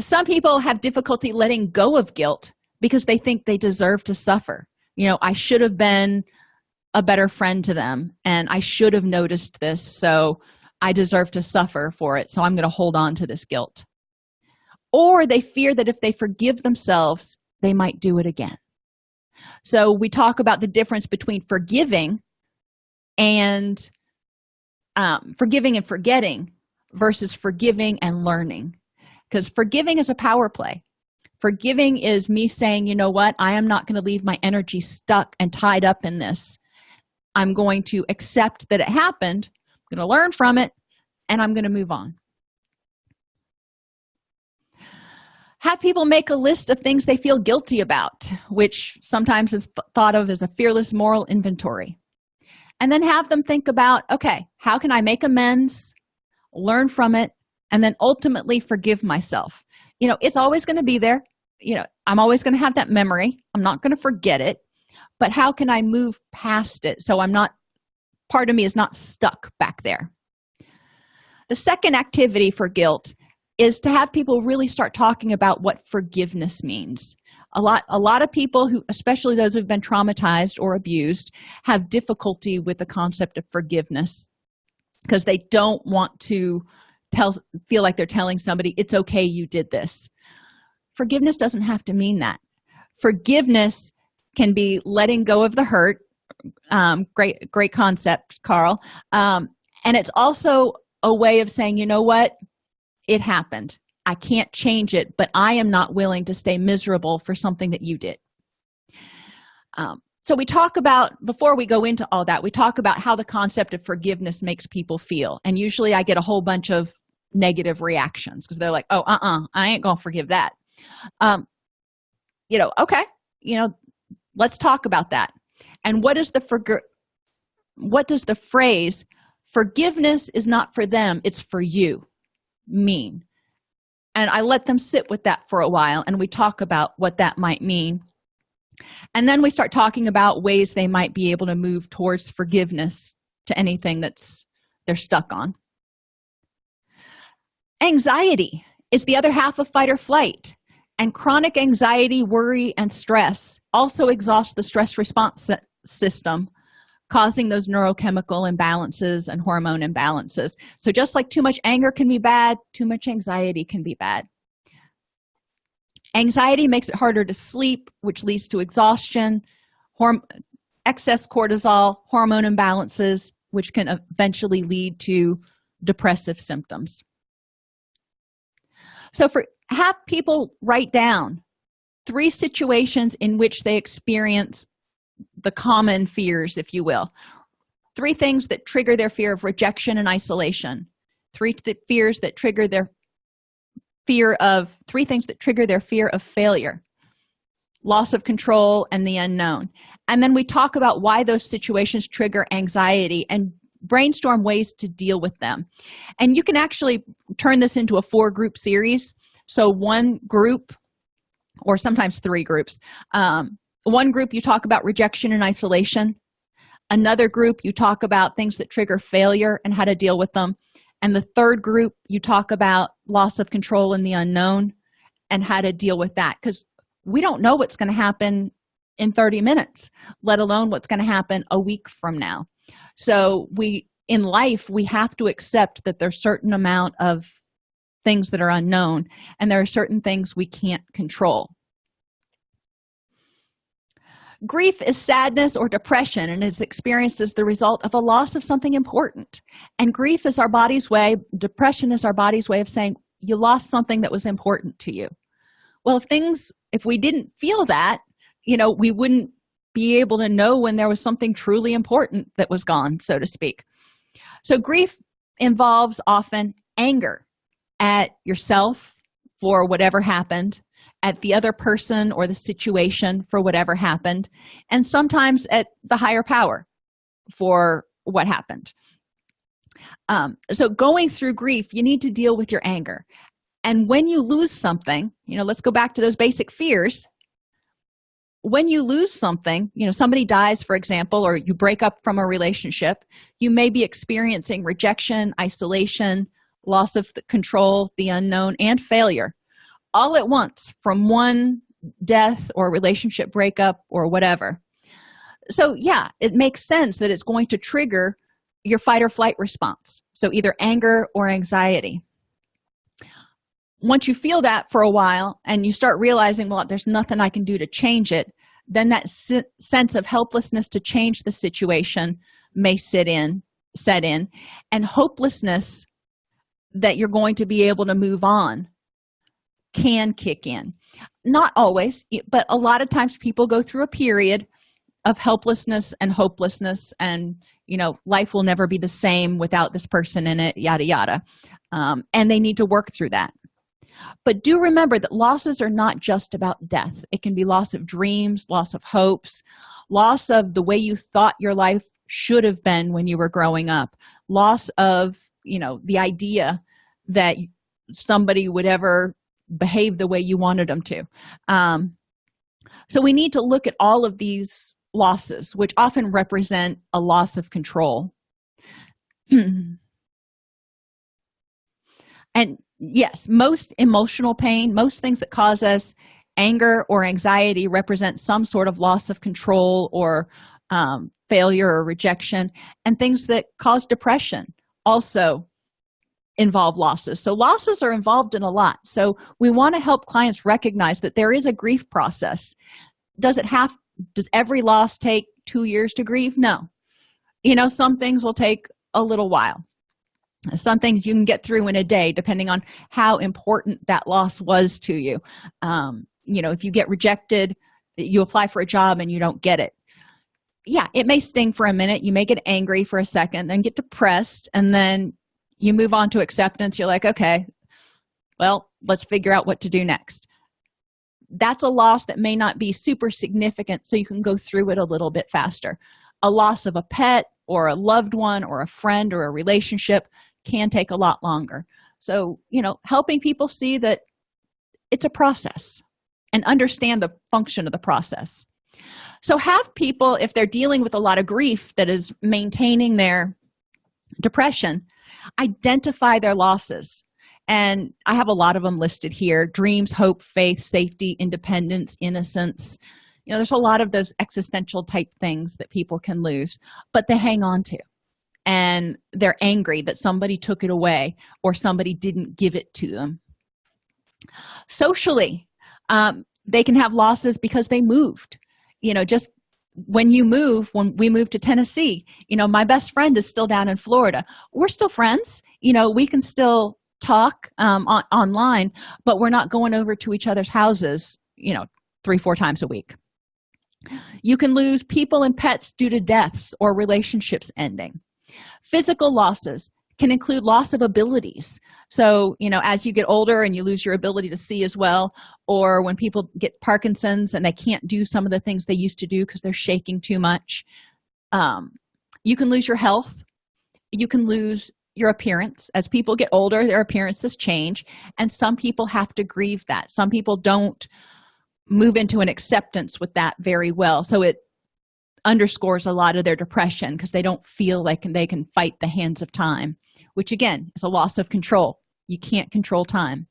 some people have difficulty letting go of guilt because they think they deserve to suffer. You know i should have been a better friend to them. And i should have noticed this so i deserve to suffer for it. So i'm going to hold on to this guilt. Or they fear that if they forgive themselves they might do it again. So we talk about the difference between forgiving and um, forgiving and forgetting versus forgiving and learning. Because forgiving is a power play. Forgiving is me saying you know what? I am not going to leave my energy stuck and tied up in this i'm going to accept that it happened i'm going to learn from it and i'm going to move on. Have people make a list of things they feel guilty about which sometimes is thought of as a fearless moral inventory. And then have them think about okay how can i make amends learn from it and then ultimately forgive myself? You know it's always going to be there. You know i'm always going to have that memory. I'm not going to forget it but how can i move past it so i'm not part of me is not stuck back there? The second activity for guilt is to have people really start talking about what forgiveness means. A lot a lot of people who especially those who've been traumatized or abused have difficulty with the concept of forgiveness because they don't want to tell feel like they're telling somebody it's okay you did this. Forgiveness doesn't have to mean that. Forgiveness can be letting go of the hurt. Um, great great concept carl. Um, and it's also a way of saying you know what? It happened. I can't change it but i am not willing to stay miserable for something that you did. Um, so we talk about before we go into all that we talk about how the concept of forgiveness makes people feel. And usually i get a whole bunch of negative reactions because they're like oh uh-uh i ain't gonna forgive that. Um you know okay you know let's talk about that. And what is the forg what does the phrase forgiveness is not for them it's for you mean? And i let them sit with that for a while and we talk about what that might mean. And then we start talking about ways they might be able to move towards forgiveness to anything that's they're stuck on. Anxiety is the other half of fight or flight and chronic anxiety worry and stress also exhaust the stress response system causing those neurochemical imbalances and hormone imbalances. So just like too much anger can be bad too much anxiety can be bad. Anxiety makes it harder to sleep which leads to exhaustion excess cortisol hormone imbalances which can eventually lead to depressive symptoms. So for have people write down three situations in which they experience the common fears if you will. Three things that trigger their fear of rejection and isolation. Three th fears that trigger their fear of three things that trigger their fear of failure. Loss of control and the unknown. And then we talk about why those situations trigger anxiety and brainstorm ways to deal with them. And you can actually turn this into a four group series so one group or sometimes three groups um, one group you talk about rejection and isolation another group you talk about things that trigger failure and how to deal with them and the third group you talk about loss of control in the unknown and how to deal with that because we don't know what's going to happen in 30 minutes let alone what's going to happen a week from now. So we in life we have to accept that there's certain amount of things that are unknown and there are certain things we can't control. Grief is sadness or depression and is experienced as the result of a loss of something important. And grief is our body's way depression is our body's way of saying you lost something that was important to you. Well if things if we didn't feel that you know we wouldn't be able to know when there was something truly important that was gone so to speak. So grief involves often anger at yourself for whatever happened at the other person or the situation for whatever happened and sometimes at the higher power for what happened. Um, so going through grief you need to deal with your anger. And when you lose something you know let's go back to those basic fears. When you lose something you know somebody dies for example or you break up from a relationship you may be experiencing rejection isolation loss of control the unknown and failure all at once from one death or relationship breakup or whatever. So yeah it makes sense that it's going to trigger your fight or flight response. So either anger or anxiety. Once you feel that for a while and you start realizing well there's nothing i can do to change it then that sense of helplessness to change the situation may sit in set in and hopelessness that you're going to be able to move on can kick in. Not always but a lot of times people go through a period of helplessness and hopelessness and you know life will never be the same without this person in it yada yada. Um, and they need to work through that. But do remember that losses are not just about death. It can be loss of dreams loss of hopes loss of the way you thought your life should have been when you were growing up loss of you know the idea that somebody would ever behave the way you wanted them to. Um, so we need to look at all of these losses which often represent a loss of control. [CLEARS THROAT] And yes most emotional pain most things that cause us anger or anxiety represent some sort of loss of control or um, failure or rejection and things that cause depression also involve losses. So losses are involved in a lot. So we want to help clients recognize that there is a grief process. Does it have does every loss take two years to grieve? No. You know some things will take a little while. Some things you can get through in a day depending on how important that loss was to you. Um, you know if you get rejected you apply for a job and you don't get it yeah it may sting for a minute. You may get angry for a second then get depressed and then you move on to acceptance. You're like okay well let's figure out what to do next. That's a loss that may not be super significant so you can go through it a little bit faster. A loss of a pet or a loved one or a friend or a relationship can take a lot longer. So you know helping people see that it's a process and understand the function of the process so have people if they're dealing with a lot of grief that is maintaining their depression identify their losses. And i have a lot of them listed here. Dreams hope faith safety independence innocence. You know there's a lot of those existential type things that people can lose but they hang on to. And they're angry that somebody took it away or somebody didn't give it to them. Socially um, they can have losses because they moved you know just when you move when we moved to tennessee you know my best friend is still down in florida. We're still friends you know we can still talk um, on, online but we're not going over to each other's houses you know three four times a week. You can lose people and pets due to deaths or relationships ending. Physical losses can include loss of abilities. So you know as you get older and you lose your ability to see as well or when people get parkinson's and they can't do some of the things they used to do because they're shaking too much um, you can lose your health. You can lose your appearance. As people get older their appearances change and some people have to grieve that. Some people don't move into an acceptance with that very well. So it underscores a lot of their depression because they don't feel like they can fight the hands of time which again is a loss of control. You can't control time.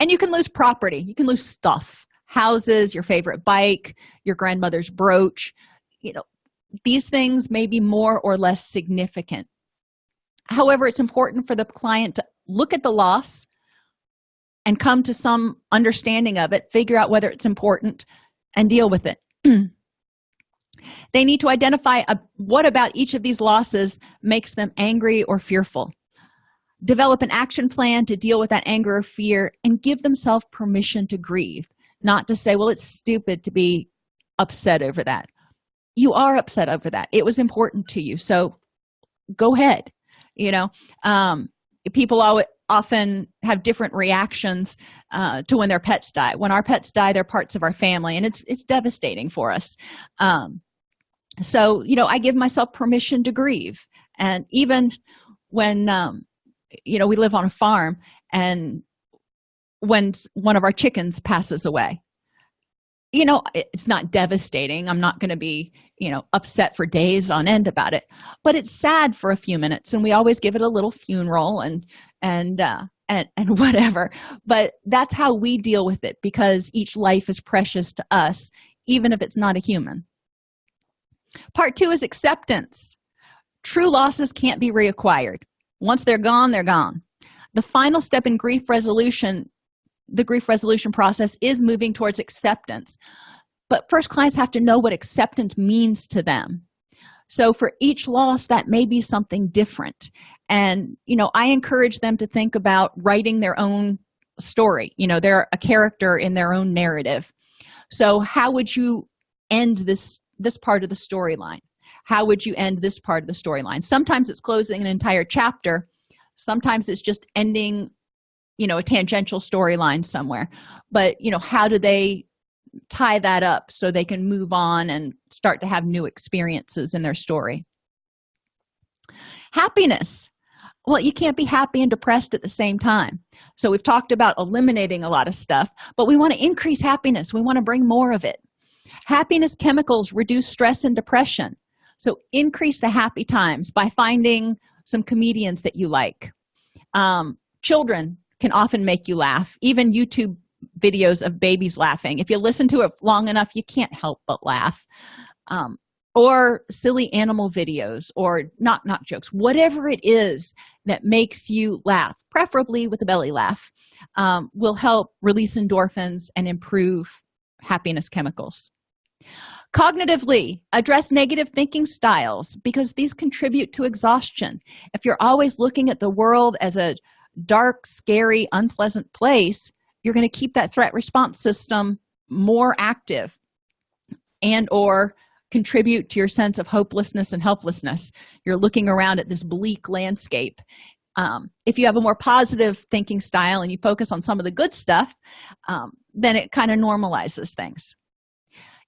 And you can lose property. You can lose stuff houses your favorite bike your grandmother's brooch. You know these things may be more or less significant. However it's important for the client to look at the loss and come to some understanding of it figure out whether it's important and deal with it [CLEARS THROAT] they need to identify a, what about each of these losses makes them angry or fearful. Develop an action plan to deal with that anger or fear and give themselves permission to grieve not to say well it's stupid to be upset over that. You are upset over that. It was important to you. So go ahead you know? Um, people always often have different reactions uh, to when their pets die. When our pets die they're parts of our family and it's it's devastating for us. Um, so you know i give myself permission to grieve. And even when um, you know we live on a farm and when one of our chickens passes away you know it's not devastating. I'm not going to be you know upset for days on end about it. But it's sad for a few minutes and we always give it a little funeral and and uh and, and [LAUGHS] whatever. But that's how we deal with it because each life is precious to us even if it's not a human part two is acceptance. True losses can't be reacquired. Once they're gone they're gone. The final step in grief resolution the grief resolution process is moving towards acceptance. But first clients have to know what acceptance means to them. So for each loss that may be something different. And you know i encourage them to think about writing their own story you know they're a character in their own narrative. So how would you end this this part of the storyline? How would you end this part of the storyline? Sometimes it's closing an entire chapter. Sometimes it's just ending you know a tangential storyline somewhere. But you know how do they tie that up so they can move on and start to have new experiences in their story? Happiness. Well you can't be happy and depressed at the same time. So we've talked about eliminating a lot of stuff but we want to increase happiness. We want to bring more of it happiness chemicals reduce stress and depression. So increase the happy times by finding some comedians that you like. Um, children can often make you laugh. Even youtube videos of babies laughing. If you listen to it long enough you can't help but laugh. Um, or silly animal videos or not not jokes. Whatever it is that makes you laugh preferably with a belly laugh um, will help release endorphins and improve happiness chemicals cognitively address negative thinking styles because these contribute to exhaustion. If you're always looking at the world as a dark scary unpleasant place you're going to keep that threat response system more active and or contribute to your sense of hopelessness and helplessness. You're looking around at this bleak landscape. Um, if you have a more positive thinking style and you focus on some of the good stuff um, then it kind of normalizes things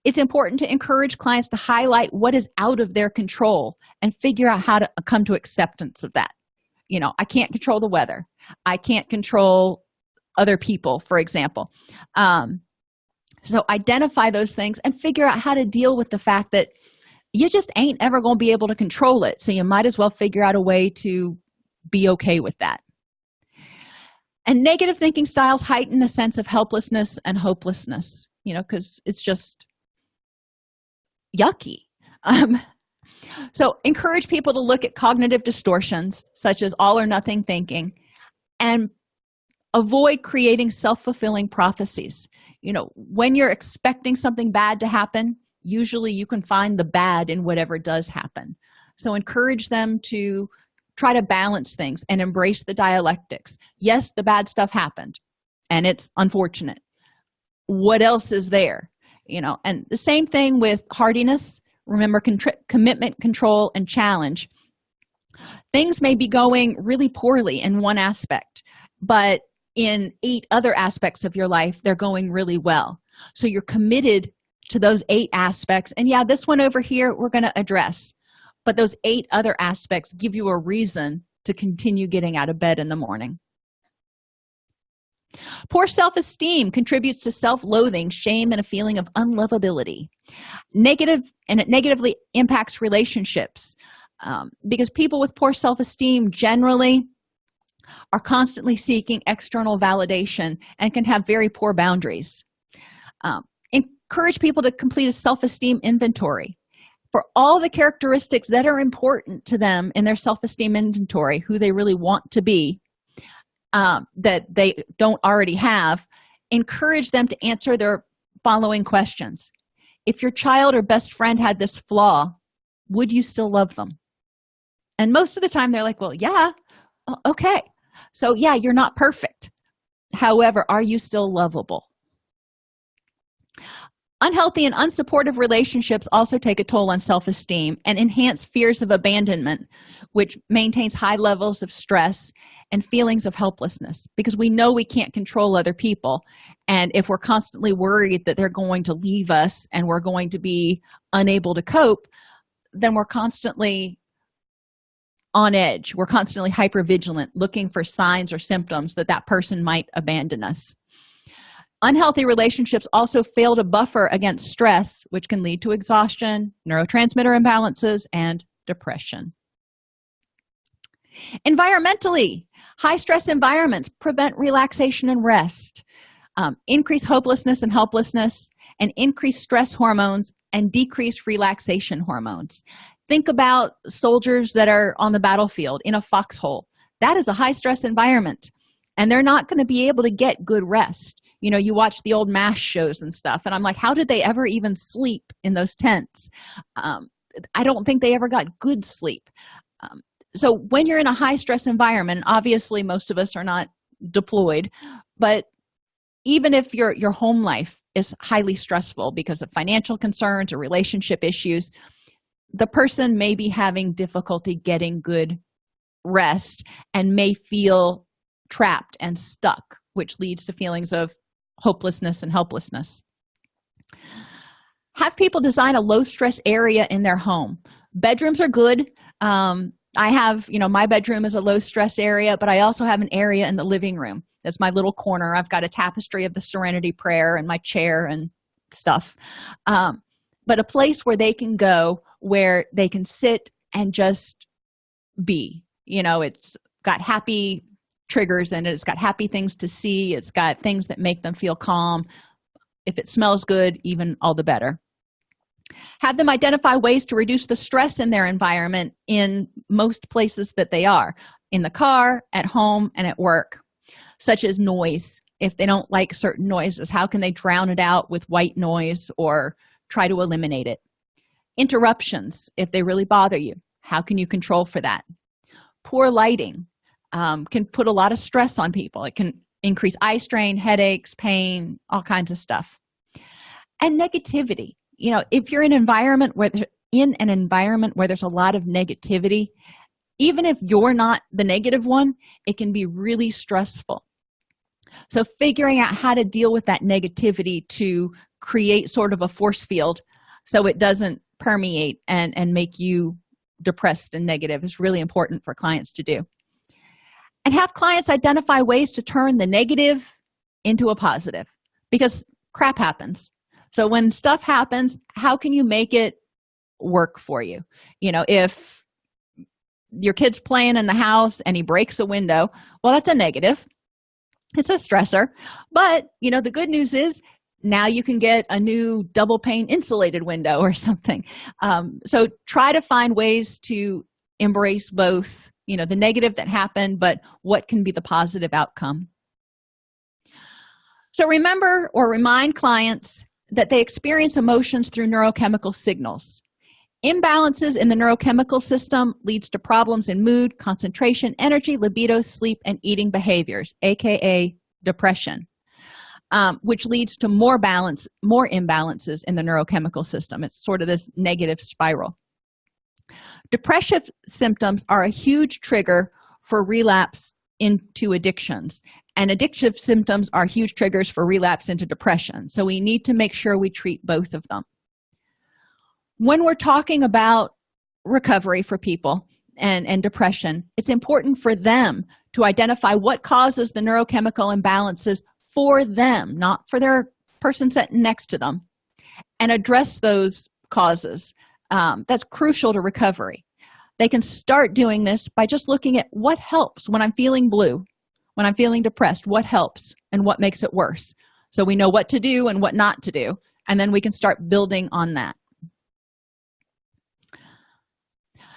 it's important to encourage clients to highlight what is out of their control and figure out how to come to acceptance of that. You know i can't control the weather. I can't control other people for example. Um, so identify those things and figure out how to deal with the fact that you just ain't ever going to be able to control it so you might as well figure out a way to be okay with that. And negative thinking styles heighten a sense of helplessness and hopelessness you know because it's just yucky. Um, so encourage people to look at cognitive distortions such as all or nothing thinking and avoid creating self-fulfilling prophecies. You know when you're expecting something bad to happen usually you can find the bad in whatever does happen. So encourage them to try to balance things and embrace the dialectics. Yes the bad stuff happened and it's unfortunate. What else is there you know and the same thing with hardiness. Remember commitment control and challenge. Things may be going really poorly in one aspect but in eight other aspects of your life they're going really well. So you're committed to those eight aspects. And yeah this one over here we're going to address. But those eight other aspects give you a reason to continue getting out of bed in the morning poor self-esteem contributes to self-loathing shame and a feeling of unlovability. Negative and it negatively impacts relationships um, because people with poor self-esteem generally are constantly seeking external validation and can have very poor boundaries. Um, encourage people to complete a self-esteem inventory. For all the characteristics that are important to them in their self-esteem inventory who they really want to be um, that they don't already have encourage them to answer their following questions. If your child or best friend had this flaw would you still love them? And most of the time they're like well yeah okay. So yeah you're not perfect. However are you still lovable unhealthy and unsupportive relationships also take a toll on self-esteem and enhance fears of abandonment which maintains high levels of stress and feelings of helplessness because we know we can't control other people. And if we're constantly worried that they're going to leave us and we're going to be unable to cope then we're constantly on edge. We're constantly hyper vigilant looking for signs or symptoms that that person might abandon us unhealthy relationships also fail to buffer against stress which can lead to exhaustion neurotransmitter imbalances and depression. Environmentally high stress environments prevent relaxation and rest um, increase hopelessness and helplessness and increase stress hormones and decrease relaxation hormones. Think about soldiers that are on the battlefield in a foxhole. That is a high stress environment and they're not going to be able to get good rest you know you watch the old MASH shows and stuff and i'm like how did they ever even sleep in those tents? Um, i don't think they ever got good sleep. Um, so when you're in a high stress environment obviously most of us are not deployed but even if your your home life is highly stressful because of financial concerns or relationship issues the person may be having difficulty getting good rest and may feel trapped and stuck which leads to feelings of hopelessness and helplessness. Have people design a low stress area in their home. Bedrooms are good. Um, i have you know my bedroom is a low stress area but i also have an area in the living room. That's my little corner. I've got a tapestry of the serenity prayer and my chair and stuff. Um, but a place where they can go where they can sit and just be. You know it's got happy triggers and it. it's got happy things to see it's got things that make them feel calm. If it smells good even all the better. Have them identify ways to reduce the stress in their environment in most places that they are in the car at home and at work such as noise. If they don't like certain noises how can they drown it out with white noise or try to eliminate it? Interruptions if they really bother you how can you control for that? Poor lighting um, can put a lot of stress on people. It can increase eye strain headaches pain all kinds of stuff. And negativity. You know if you're in an environment where in an environment where there's a lot of negativity even if you're not the negative one it can be really stressful. So figuring out how to deal with that negativity to create sort of a force field so it doesn't permeate and and make you depressed and negative is really important for clients to do and have clients identify ways to turn the negative into a positive because crap happens. So when stuff happens how can you make it work for you? You know if your kid's playing in the house and he breaks a window well that's a negative. It's a stressor. But you know the good news is now you can get a new double pane insulated window or [LAUGHS] something. Um, so try to find ways to embrace both you know the negative that happened but what can be the positive outcome? So remember or remind clients that they experience emotions through neurochemical signals. Imbalances in the neurochemical system leads to problems in mood concentration energy libido sleep and eating behaviors aka depression um, which leads to more balance more imbalances in the neurochemical system. It's sort of this negative spiral depressive symptoms are a huge trigger for relapse into addictions and addictive symptoms are huge triggers for relapse into depression. So we need to make sure we treat both of them. When we're talking about recovery for people and and depression it's important for them to identify what causes the neurochemical imbalances for them not for their person sitting next to them and address those causes um, that's crucial to recovery. They can start doing this by just looking at what helps when i'm feeling blue when i'm feeling depressed what helps and what makes it worse. So we know what to do and what not to do and then we can start building on that.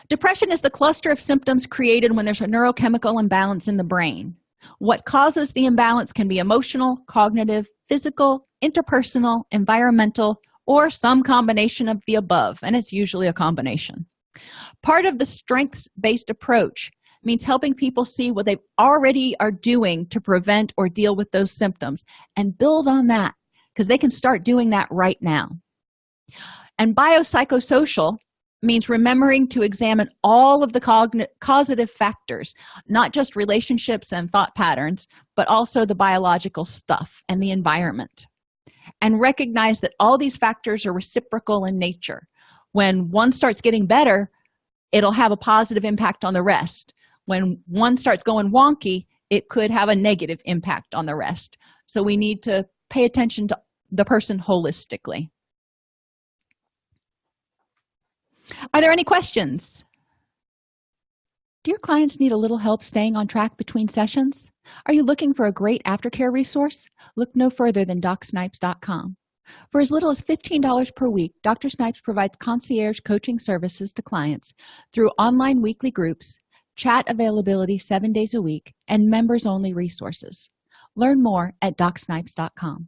Depression is the cluster of symptoms created when there's a neurochemical imbalance in the brain. What causes the imbalance can be emotional cognitive physical interpersonal environmental or some combination of the above and it's usually a combination. Part of the strengths-based approach means helping people see what they already are doing to prevent or deal with those symptoms and build on that because they can start doing that right now. And biopsychosocial means remembering to examine all of the causative factors not just relationships and thought patterns but also the biological stuff and the environment and recognize that all these factors are reciprocal in nature. When one starts getting better it'll have a positive impact on the rest. When one starts going wonky it could have a negative impact on the rest. So we need to pay attention to the person holistically. Are there any questions do your clients need a little help staying on track between sessions? Are you looking for a great aftercare resource? Look no further than docsnipes.com for as little as $15 per week dr snipes provides concierge coaching services to clients through online weekly groups chat availability seven days a week and members only resources. Learn more at docsnipes.com